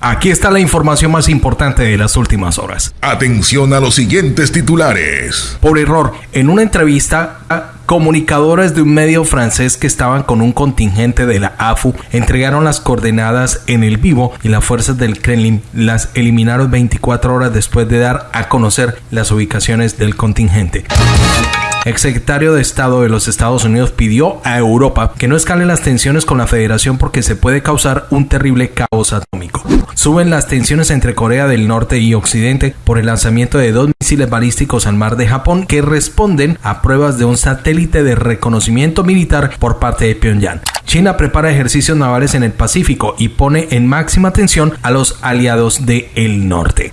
Aquí está la información más importante de las últimas horas. Atención a los siguientes titulares. Por error, en una entrevista comunicadores de un medio francés que estaban con un contingente de la AFU entregaron las coordenadas en el vivo y las fuerzas del Kremlin las eliminaron 24 horas después de dar a conocer las ubicaciones del contingente exsecretario de Estado de los Estados Unidos pidió a Europa que no escalen las tensiones con la Federación porque se puede causar un terrible caos atómico. Suben las tensiones entre Corea del Norte y Occidente por el lanzamiento de dos misiles balísticos al mar de Japón que responden a pruebas de un satélite de reconocimiento militar por parte de Pyongyang. China prepara ejercicios navales en el Pacífico y pone en máxima tensión a los aliados del norte.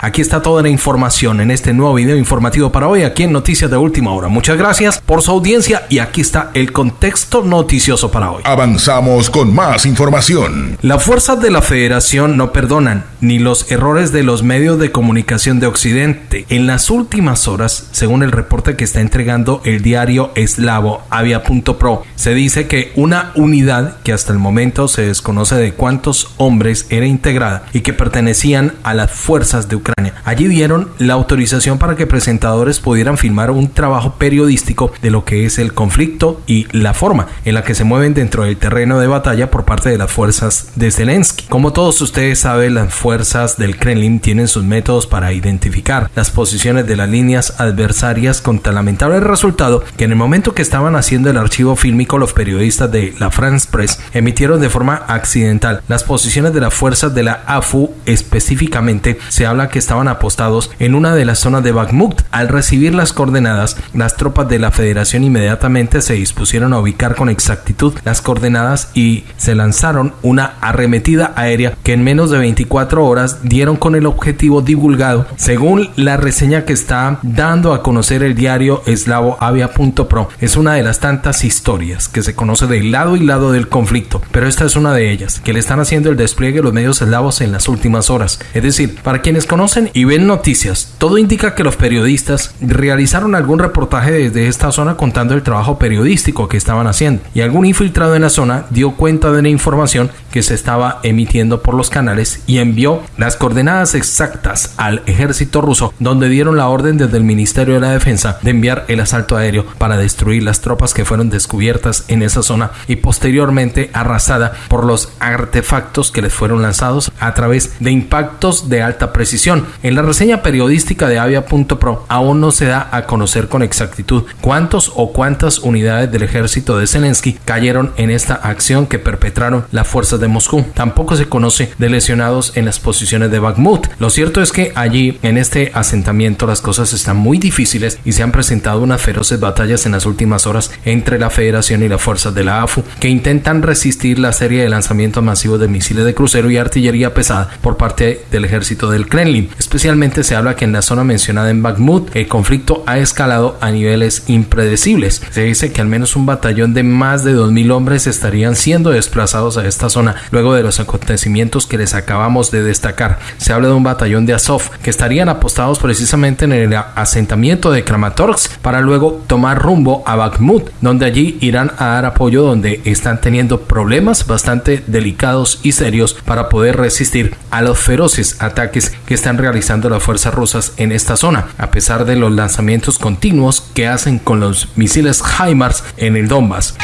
Aquí está toda la información en este nuevo video informativo para hoy aquí en Noticias de Última Hora. Muchas gracias por su audiencia y aquí está el contexto noticioso para hoy. Avanzamos con más información. Las fuerzas de la Federación no perdonan ni los errores de los medios de comunicación de Occidente. En las últimas horas, según el reporte que está entregando el diario eslavo Avia.pro, se dice que una unidad que hasta el momento se desconoce de cuántos hombres era integrada y que pertenecían a las fuerzas de Ucrania Allí dieron la autorización para que presentadores pudieran filmar un trabajo periodístico de lo que es el conflicto y la forma en la que se mueven dentro del terreno de batalla por parte de las fuerzas de Zelensky. Como todos ustedes saben, las fuerzas del Kremlin tienen sus métodos para identificar las posiciones de las líneas adversarias con tan lamentable resultado que en el momento que estaban haciendo el archivo fílmico los periodistas de la France Press emitieron de forma accidental las posiciones de las fuerzas de la AFU específicamente se habla que estaban apostados en una de las zonas de Bakhmut. Al recibir las coordenadas, las tropas de la Federación inmediatamente se dispusieron a ubicar con exactitud las coordenadas y se lanzaron una arremetida aérea que en menos de 24 horas dieron con el objetivo divulgado según la reseña que está dando a conocer el diario eslavo avia.pro. Es una de las tantas historias que se conoce de lado y lado del conflicto, pero esta es una de ellas que le están haciendo el despliegue los medios eslavos en las últimas horas. Es decir, para quienes conocen y ven noticias, todo indica que los periodistas realizaron algún reportaje desde esta zona contando el trabajo periodístico que estaban haciendo. Y algún infiltrado en la zona dio cuenta de la información que se estaba emitiendo por los canales y envió las coordenadas exactas al ejército ruso donde dieron la orden desde el Ministerio de la Defensa de enviar el asalto aéreo para destruir las tropas que fueron descubiertas en esa zona y posteriormente arrasada por los artefactos que les fueron lanzados a través de impactos de alta precisión en la reseña periodística de Avia.pro aún no se da a conocer con exactitud cuántos o cuántas unidades del ejército de Zelensky cayeron en esta acción que perpetraron las fuerzas de Moscú. Tampoco se conoce de lesionados en las posiciones de Bakhmut. Lo cierto es que allí, en este asentamiento, las cosas están muy difíciles y se han presentado unas feroces batallas en las últimas horas entre la Federación y las fuerzas de la AFU que intentan resistir la serie de lanzamientos masivos de misiles de crucero y artillería pesada por parte del ejército del Kremlin. Especialmente se habla que en la zona mencionada en Bakhmut el conflicto ha escalado a niveles impredecibles. Se dice que al menos un batallón de más de 2.000 hombres estarían siendo desplazados a esta zona luego de los acontecimientos que les acabamos de destacar. Se habla de un batallón de Azov que estarían apostados precisamente en el asentamiento de Kramatorsk para luego tomar rumbo a Bakhmut, donde allí irán a dar apoyo donde están teniendo problemas bastante delicados y serios para poder resistir a los feroces ataques que están realizando las fuerzas rusas en esta zona, a pesar de los lanzamientos continuos que hacen con los misiles HIMARS en el Donbass.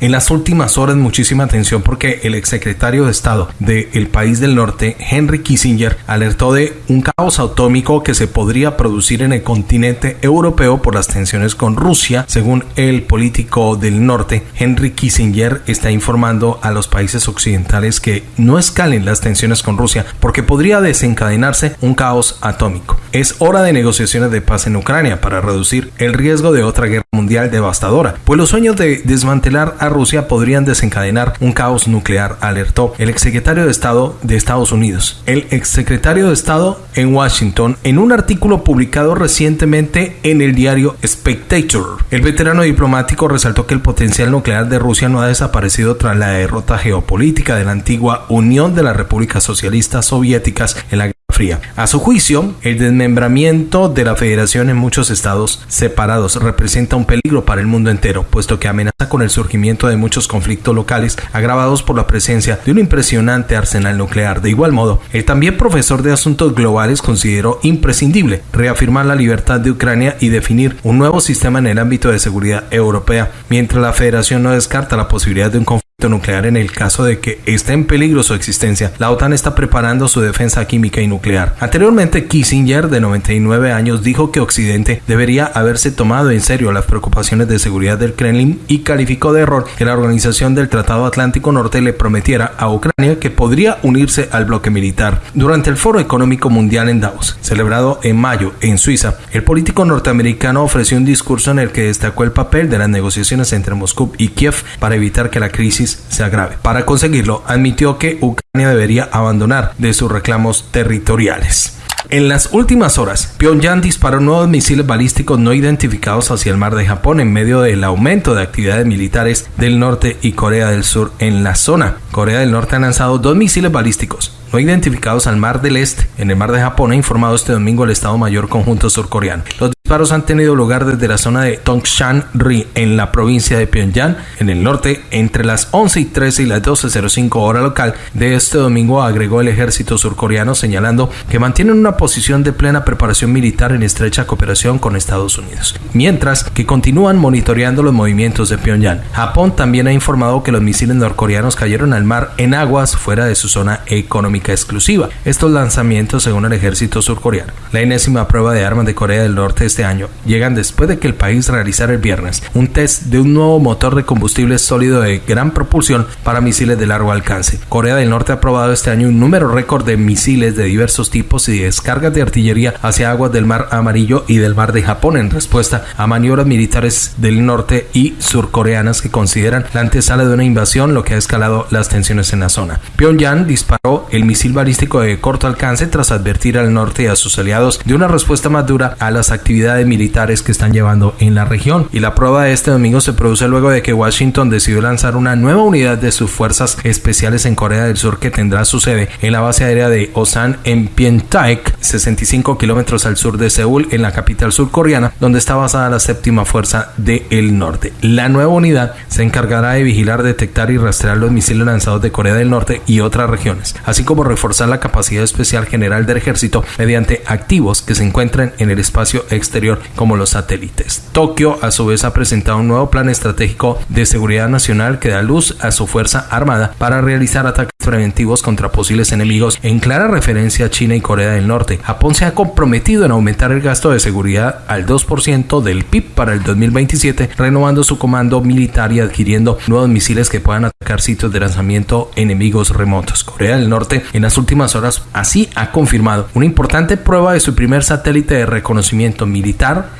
En las últimas horas muchísima atención porque el exsecretario de Estado del país del norte, Henry Kissinger, alertó de un caos atómico que se podría producir en el continente europeo por las tensiones con Rusia. Según el político del norte, Henry Kissinger está informando a los países occidentales que no escalen las tensiones con Rusia porque podría desencadenarse un caos atómico. Es hora de negociaciones de paz en Ucrania para reducir el riesgo de otra guerra mundial devastadora, pues los sueños de desmantelar a Rusia podrían desencadenar un caos nuclear, alertó el exsecretario de Estado de Estados Unidos. El exsecretario de Estado en Washington en un artículo publicado recientemente en el diario Spectator. El veterano diplomático resaltó que el potencial nuclear de Rusia no ha desaparecido tras la derrota geopolítica de la antigua Unión de las Repúblicas Socialistas Soviéticas en la Fría. A su juicio, el desmembramiento de la federación en muchos estados separados representa un peligro para el mundo entero, puesto que amenaza con el surgimiento de muchos conflictos locales agravados por la presencia de un impresionante arsenal nuclear. De igual modo, el también profesor de asuntos globales consideró imprescindible reafirmar la libertad de Ucrania y definir un nuevo sistema en el ámbito de seguridad europea, mientras la federación no descarta la posibilidad de un conflicto nuclear en el caso de que esté en peligro su existencia. La OTAN está preparando su defensa química y nuclear. Anteriormente, Kissinger, de 99 años, dijo que Occidente debería haberse tomado en serio las preocupaciones de seguridad del Kremlin y calificó de error que la organización del Tratado Atlántico Norte le prometiera a Ucrania que podría unirse al bloque militar. Durante el Foro Económico Mundial en Davos, celebrado en mayo en Suiza, el político norteamericano ofreció un discurso en el que destacó el papel de las negociaciones entre Moscú y Kiev para evitar que la se agrave. Para conseguirlo, admitió que Ucrania debería abandonar de sus reclamos territoriales. En las últimas horas, Pyongyang disparó nuevos misiles balísticos no identificados hacia el mar de Japón en medio del aumento de actividades militares del norte y Corea del Sur en la zona. Corea del Norte ha lanzado dos misiles balísticos no identificados al mar del Este en el mar de Japón, ha informado este domingo el Estado Mayor Conjunto Surcoreano. Los disparos han tenido lugar desde la zona de Tongshan-ri en la provincia de Pyongyang, en el norte, entre las 11 y 13 y las 12.05 hora local de este domingo, agregó el ejército surcoreano señalando que mantienen una posición de plena preparación militar en estrecha cooperación con Estados Unidos, mientras que continúan monitoreando los movimientos de Pyongyang. Japón también ha informado que los misiles norcoreanos cayeron al mar en aguas fuera de su zona económica exclusiva. Estos lanzamientos, según el ejército surcoreano, la enésima prueba de armas de Corea del Norte este año, llegan después de que el país realizara el viernes un test de un nuevo motor de combustible sólido de gran propulsión para misiles de largo alcance. Corea del Norte ha probado este año un número récord de misiles de diversos tipos y descargas de artillería hacia aguas del Mar Amarillo y del Mar de Japón en respuesta a maniobras militares del norte y surcoreanas que consideran la antesala de una invasión, lo que ha escalado las tensiones en la zona. Pyongyang disparó el misil balístico de corto alcance tras advertir al norte y a sus aliados de una respuesta más dura a las actividades militares que están llevando en la región. Y la prueba de este domingo se produce luego de que Washington decidió lanzar una nueva unidad de sus fuerzas especiales en Corea del Sur que tendrá su sede en la base aérea de Osan en Pientaek, 65 kilómetros al sur de Seúl, en la capital surcoreana, donde está basada la séptima fuerza del norte. La nueva unidad se encargará de vigilar, detectar y rastrear los misiles lanzados de Corea del Norte y otras regiones, así como reforzar la capacidad especial general del ejército mediante activos que se encuentran en el espacio exterior como los satélites. Tokio a su vez ha presentado un nuevo plan estratégico de seguridad nacional que da luz a su fuerza armada para realizar ataques preventivos contra posibles enemigos en clara referencia a China y Corea del Norte. Japón se ha comprometido en aumentar el gasto de seguridad al 2% del PIB para el 2027, renovando su comando militar y adquiriendo nuevos misiles que puedan atacar sitios de lanzamiento enemigos remotos. Corea del Norte en las últimas horas así ha confirmado una importante prueba de su primer satélite de reconocimiento.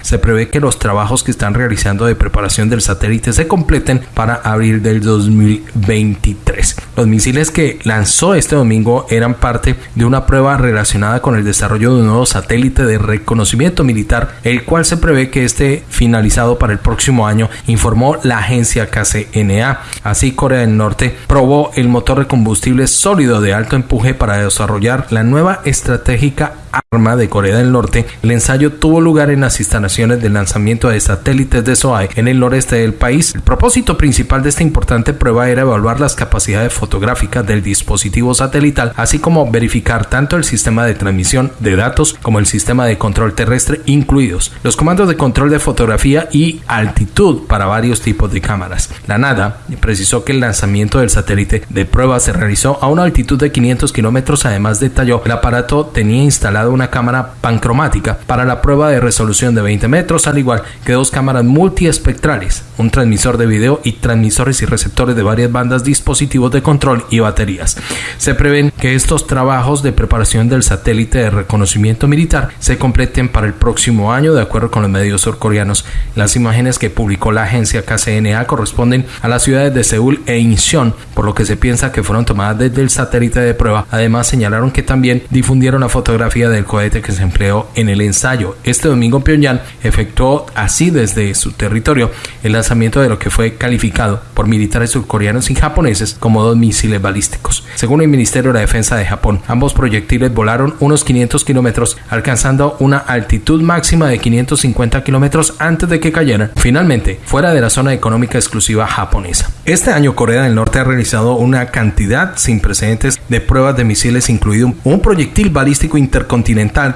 Se prevé que los trabajos que están realizando de preparación del satélite se completen para abril del 2023. Los misiles que lanzó este domingo eran parte de una prueba relacionada con el desarrollo de un nuevo satélite de reconocimiento militar, el cual se prevé que esté finalizado para el próximo año, informó la agencia KCNA. Así, Corea del Norte probó el motor de combustible sólido de alto empuje para desarrollar la nueva estratégica arma de Corea del Norte, el ensayo tuvo lugar en las instalaciones de lanzamiento de satélites de SOAE en el noreste del país. El propósito principal de esta importante prueba era evaluar las capacidades fotográficas del dispositivo satelital, así como verificar tanto el sistema de transmisión de datos como el sistema de control terrestre, incluidos los comandos de control de fotografía y altitud para varios tipos de cámaras. La NADA precisó que el lanzamiento del satélite de prueba se realizó a una altitud de 500 kilómetros, además detalló el aparato tenía instalado una cámara pancromática para la prueba de resolución de 20 metros, al igual que dos cámaras multiespectrales, un transmisor de video y transmisores y receptores de varias bandas, dispositivos de control y baterías. Se prevén que estos trabajos de preparación del satélite de reconocimiento militar se completen para el próximo año, de acuerdo con los medios surcoreanos. Las imágenes que publicó la agencia KCNA corresponden a las ciudades de Seúl e Incheon, por lo que se piensa que fueron tomadas desde el satélite de prueba. Además, señalaron que también difundieron la fotografía del cohete que se empleó en el ensayo. Este domingo Pyongyang efectuó así desde su territorio el lanzamiento de lo que fue calificado por militares surcoreanos y japoneses como dos misiles balísticos. Según el Ministerio de Defensa de Japón, ambos proyectiles volaron unos 500 kilómetros, alcanzando una altitud máxima de 550 kilómetros antes de que cayeran finalmente fuera de la zona económica exclusiva japonesa. Este año Corea del Norte ha realizado una cantidad sin precedentes de pruebas de misiles, incluido un proyectil balístico intercontinental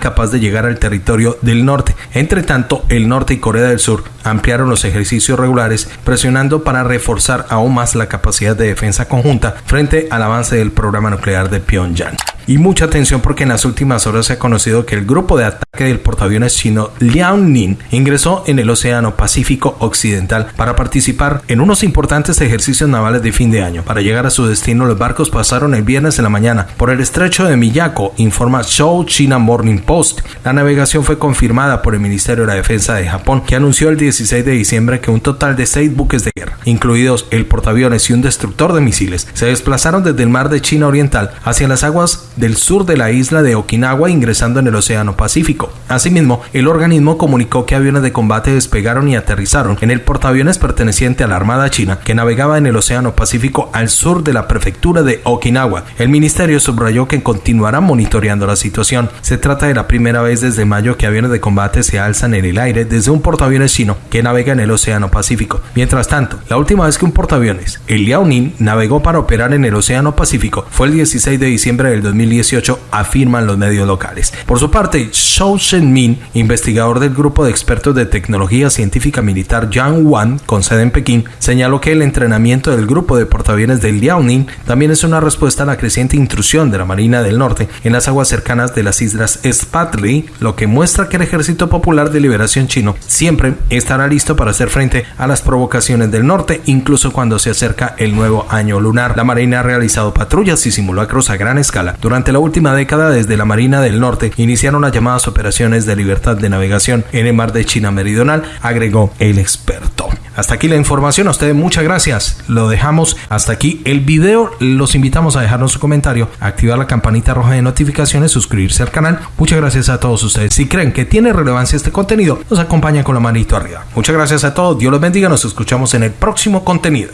capaz de llegar al territorio del norte. Entre tanto, el norte y Corea del Sur ampliaron los ejercicios regulares, presionando para reforzar aún más la capacidad de defensa conjunta frente al avance del programa nuclear de Pyongyang. Y mucha atención porque en las últimas horas se ha conocido que el grupo de ataque del portaaviones chino Liaoning ingresó en el Océano Pacífico Occidental para participar en unos importantes ejercicios navales de fin de año. Para llegar a su destino, los barcos pasaron el viernes en la mañana por el estrecho de Miyako, informa Show China Morning Post. La navegación fue confirmada por el Ministerio de la Defensa de Japón, que anunció el 16 de diciembre que un total de seis buques de guerra, incluidos el portaaviones y un destructor de misiles, se desplazaron desde el mar de China Oriental hacia las aguas del sur de la isla de Okinawa ingresando en el Océano Pacífico. Asimismo, el organismo comunicó que aviones de combate despegaron y aterrizaron en el portaaviones perteneciente a la Armada China que navegaba en el Océano Pacífico al sur de la prefectura de Okinawa. El ministerio subrayó que continuará monitoreando la situación. Se trata de la primera vez desde mayo que aviones de combate se alzan en el aire desde un portaaviones chino que navega en el Océano Pacífico. Mientras tanto, la última vez que un portaaviones, el Liaoning, navegó para operar en el Océano Pacífico fue el 16 de diciembre del 2000 2018, afirman los medios locales. Por su parte, Shou Shenmin, investigador del grupo de expertos de tecnología científica militar Yang con sede en Pekín, señaló que el entrenamiento del grupo de portaaviones del Liaoning también es una respuesta a la creciente intrusión de la Marina del Norte en las aguas cercanas de las islas Spratly, lo que muestra que el Ejército Popular de Liberación chino siempre estará listo para hacer frente a las provocaciones del norte, incluso cuando se acerca el nuevo año lunar. La Marina ha realizado patrullas y simulacros a gran escala durante durante la última década, desde la Marina del Norte, iniciaron las llamadas operaciones de libertad de navegación en el mar de China Meridional, agregó el experto. Hasta aquí la información, a ustedes muchas gracias. Lo dejamos hasta aquí el video. Los invitamos a dejarnos su comentario, activar la campanita roja de notificaciones, suscribirse al canal. Muchas gracias a todos ustedes. Si creen que tiene relevancia este contenido, nos acompañan con la manito arriba. Muchas gracias a todos. Dios los bendiga. Nos escuchamos en el próximo contenido.